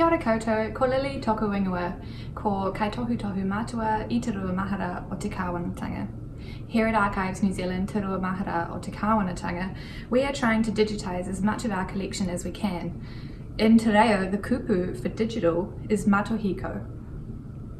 Kia ora koutou, ko Lily toku ingoa, ko kaitohu tohu matua i te rua mahara o te kāwanatanga. Here at Archives New Zealand, Te Rua Mahara o Te Kāwanatanga, we are trying to digitise as much of our collection as we can. In Te Reo, the kupu for digital is Matihiko,